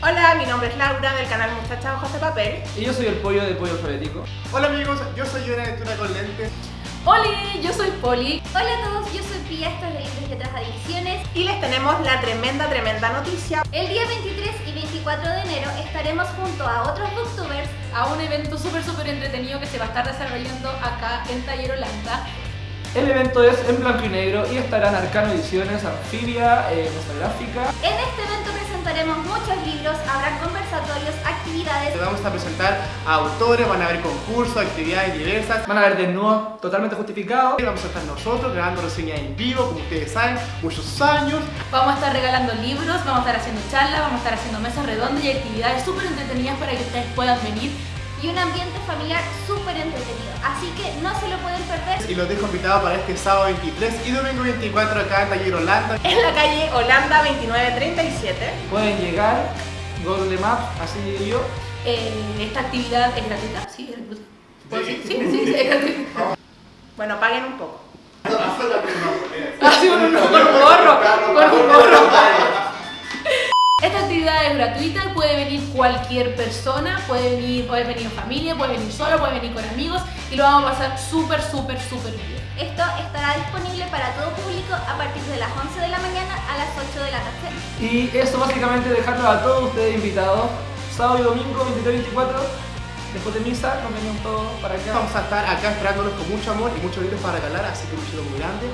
Hola, mi nombre es Laura del canal Muchachas Ojos de Papel. Y yo soy el pollo de pollo alfabético. Hola amigos, yo soy una aventura con lentes. Hola, yo soy Poli. Hola a todos, yo soy Pia, esto es de Libros y otras adicciones. Y les tenemos la tremenda, tremenda noticia. El día 23 y 24 de enero estaremos junto a otros booktubers A un evento súper súper entretenido que se va a estar desarrollando acá en Taller Holanda. El evento es en blanco y negro y estarán Arcano Ediciones, Anfibia, eh, Gráfica. En este evento presentaremos muchos libros, habrá conversatorios, actividades. Te vamos a presentar a autores, van a haber concursos, actividades diversas. Van a haber desnudos totalmente justificados. Vamos a estar nosotros grabando reseñas en vivo, como ustedes saben, muchos años. Vamos a estar regalando libros, vamos a estar haciendo charlas, vamos a estar haciendo mesas redondas y actividades súper entretenidas para que ustedes puedan venir. Y un ambiente familiar súper entretenido. Así que no se lo pueden perder. Y los dejo invitados para este sábado 23 y domingo 24 acá en Taller Holanda. En la calle Holanda 2937. Pueden llegar, Google Maps, así digo yo. Eh, esta actividad es gratuita, sí, es gratuita. ¿Puedo decir? Sí, sí, sí, es gratuita. Bueno, paguen un poco. Sí, con un, con un gorro, con un gorro. Actividad es gratuita, puede venir cualquier persona, puede venir, puede venir en familia, puede venir solo, puede venir con amigos y lo vamos a pasar súper, súper, súper bien. Esto estará disponible para todo público a partir de las 11 de la mañana a las 8 de la noche. Y eso básicamente dejarlos a todos ustedes invitados. Sábado y domingo, 23 y 24. Después de misa, nos venimos todos para acá. Vamos a estar acá esperándolos con mucho amor y muchos libros para regalar, así que un chido muy grande.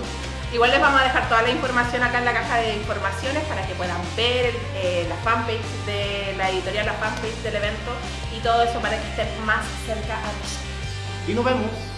Igual les vamos a dejar toda la información acá en la caja de informaciones para que puedan ver eh, la fanpage de la editorial, la fanpage del evento y todo eso para que estén más cerca a nosotros. Y nos vemos.